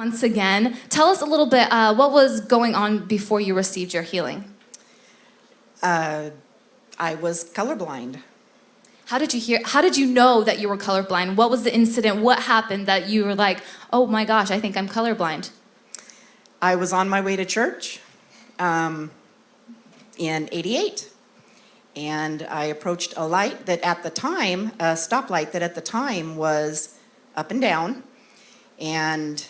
Once again, tell us a little bit, uh, what was going on before you received your healing? Uh, I was colorblind. How did you hear, how did you know that you were colorblind? What was the incident? What happened that you were like, oh my gosh, I think I'm colorblind? I was on my way to church um, in 88. And I approached a light that at the time, a stoplight that at the time was up and down. And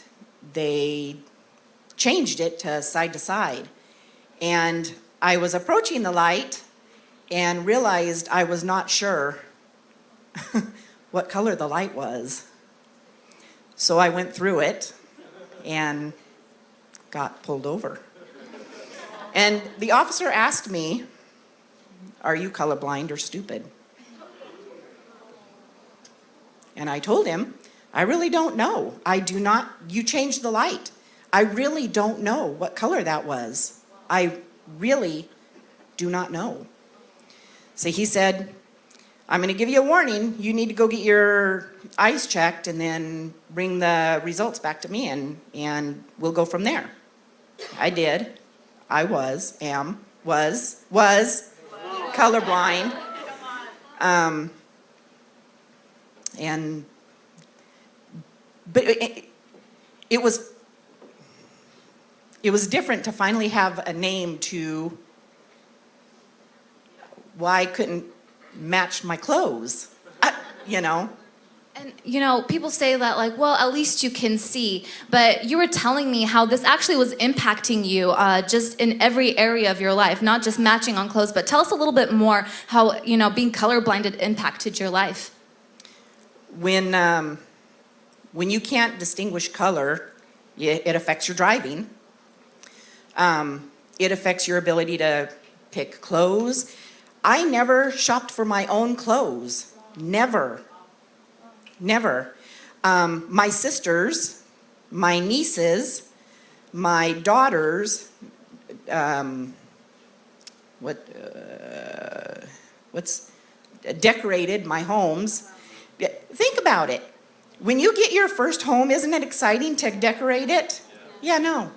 they changed it to side to side. And I was approaching the light and realized I was not sure what color the light was. So I went through it and got pulled over. And the officer asked me, are you colorblind or stupid? And I told him, I really don't know. I do not, you changed the light. I really don't know what color that was. I really do not know. So he said, I'm gonna give you a warning. You need to go get your eyes checked and then bring the results back to me and, and we'll go from there. I did. I was, am, was, was colorblind. Um, and, but it, it was, it was different to finally have a name to why I couldn't match my clothes, I, you know? And you know, people say that like, well, at least you can see. But you were telling me how this actually was impacting you uh, just in every area of your life, not just matching on clothes. But tell us a little bit more how you know being colorblinded impacted your life. When um, when you can't distinguish color, it affects your driving. Um, it affects your ability to pick clothes. I never shopped for my own clothes. Never. Never. Um, my sisters, my nieces, my daughters, um, what, uh, what's decorated my homes. Think about it. When you get your first home, isn't it exciting to decorate it? Yeah, no.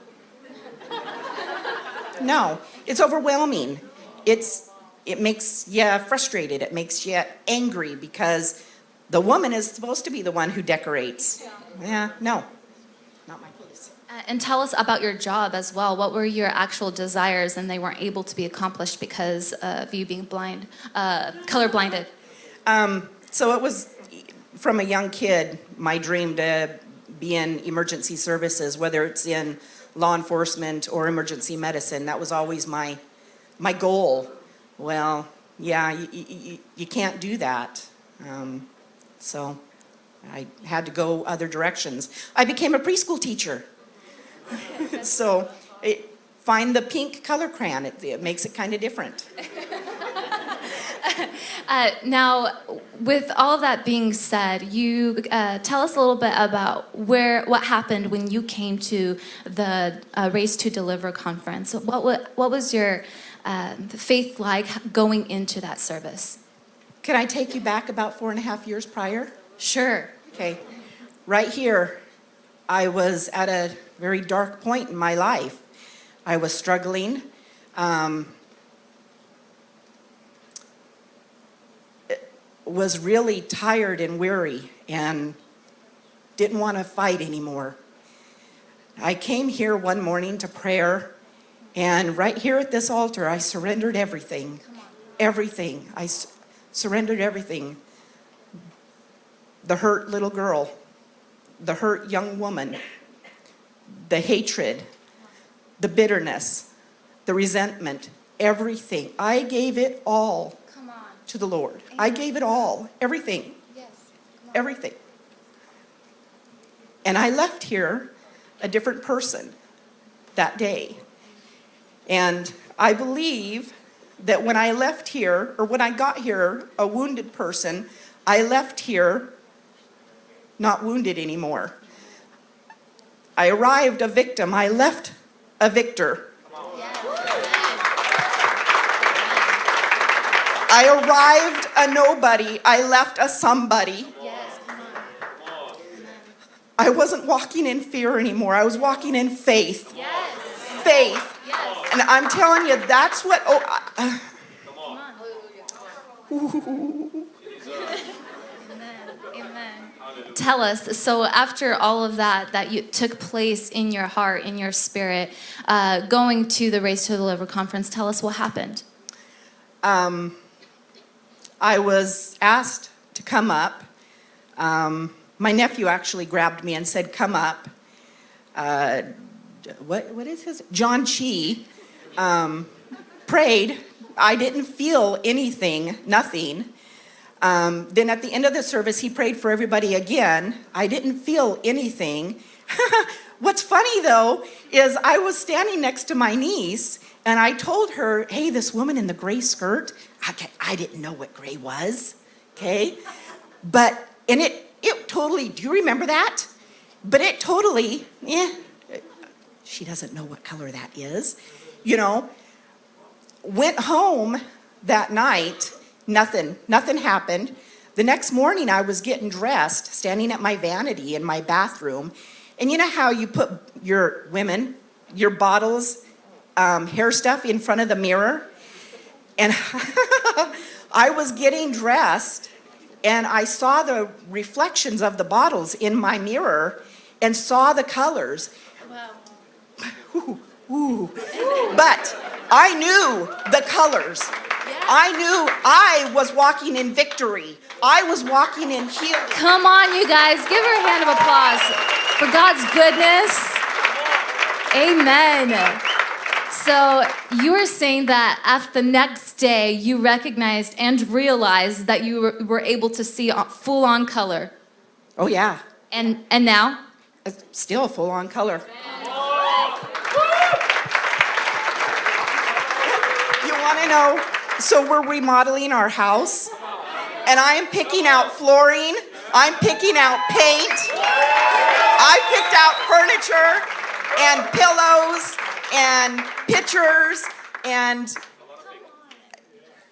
No, it's overwhelming. It's, it makes you frustrated. It makes you angry because the woman is supposed to be the one who decorates. Yeah, yeah no, not my case. Uh, and tell us about your job as well. What were your actual desires and they weren't able to be accomplished because of you being blind, uh, color blinded? Um, so it was from a young kid, my dream to be in emergency services, whether it's in law enforcement or emergency medicine. That was always my, my goal. Well, yeah, you, you, you can't do that. Um, so I had to go other directions. I became a preschool teacher. so it, find the pink color crayon, it, it makes it kind of different. uh, now, with all of that being said, you uh, tell us a little bit about where what happened when you came to the uh, Race to Deliver conference. What, what, what was your uh, faith like going into that service? Can I take you back about four and a half years prior? Sure. Okay. Right here, I was at a very dark point in my life. I was struggling. Um, was really tired and weary and didn't want to fight anymore. I came here one morning to prayer and right here at this altar, I surrendered everything. Everything. I surrendered everything. The hurt little girl, the hurt young woman, the hatred, the bitterness, the resentment, everything. I gave it all to the Lord. I gave it all, everything. Yes. Everything. And I left here a different person that day. And I believe that when I left here, or when I got here, a wounded person, I left here not wounded anymore. I arrived a victim, I left a victor. I arrived a nobody, I left a somebody. I wasn't walking in fear anymore. I was walking in faith. Yes. Faith. Yes. And I'm telling you, that's what. Oh, I- Amen. Tell us. So after all of that that you took place in your heart, in your spirit, uh, going to the Race to Deliver conference, tell us what happened. um, I was asked to come up. Um, my nephew actually grabbed me and said, "Come up." Uh, what what is his? John Chi um, prayed. I didn't feel anything, nothing. Um, then at the end of the service, he prayed for everybody again. I didn't feel anything. What's funny though is I was standing next to my niece and I told her, hey, this woman in the gray skirt, I, I didn't know what gray was, okay? But, and it, it totally, do you remember that? But it totally, yeah, she doesn't know what color that is, you know? Went home that night, nothing, nothing happened. The next morning, I was getting dressed, standing at my vanity in my bathroom. And you know how you put your women, your bottles, um, hair stuff in front of the mirror? And I was getting dressed and I saw the reflections of the bottles in my mirror and saw the colors. Wow. Ooh, ooh. But I knew the colors. I knew I was walking in victory. I was walking in healing. Come on, you guys. Give her a hand of applause for God's goodness. Amen. So you were saying that after the next day, you recognized and realized that you were, were able to see full on color. Oh, yeah. And, and now? It's Still full on color. You want to know? So we're remodeling our house, and I am picking out flooring. I'm picking out paint. I picked out furniture and pillows and pictures, and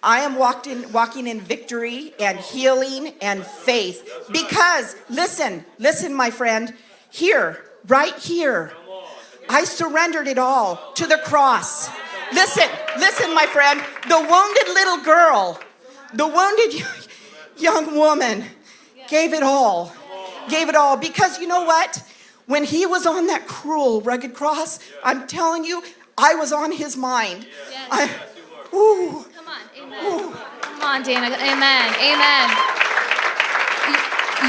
I am walked in, walking in victory and healing and faith. Because, listen, listen, my friend, here, right here, I surrendered it all to the cross. Listen, listen, my friend, the wounded little girl, the wounded young woman gave it all. Gave it all. Because you know what? When he was on that cruel, rugged cross, I'm telling you, I was on his mind. Yes. I, ooh, Come on, amen. Come on, Dana. Amen. Amen. You-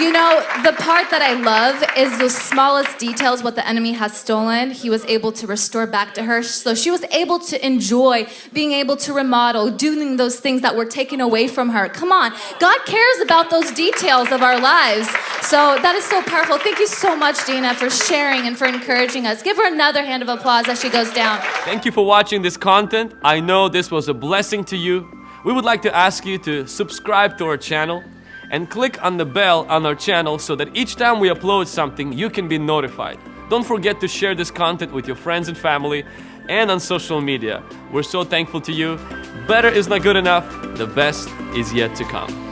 You know, the part that I love is the smallest details what the enemy has stolen, he was able to restore back to her. So she was able to enjoy being able to remodel, doing those things that were taken away from her. Come on. God cares about those details of our lives. So that is so powerful. Thank you so much, Dina, for sharing and for encouraging us. Give her another hand of applause as she goes down. Thank you for watching this content. I know this was a blessing to you. We would like to ask you to subscribe to our channel and click on the bell on our channel so that each time we upload something, you can be notified. Don't forget to share this content with your friends and family and on social media. We're so thankful to you. Better is not good enough, the best is yet to come.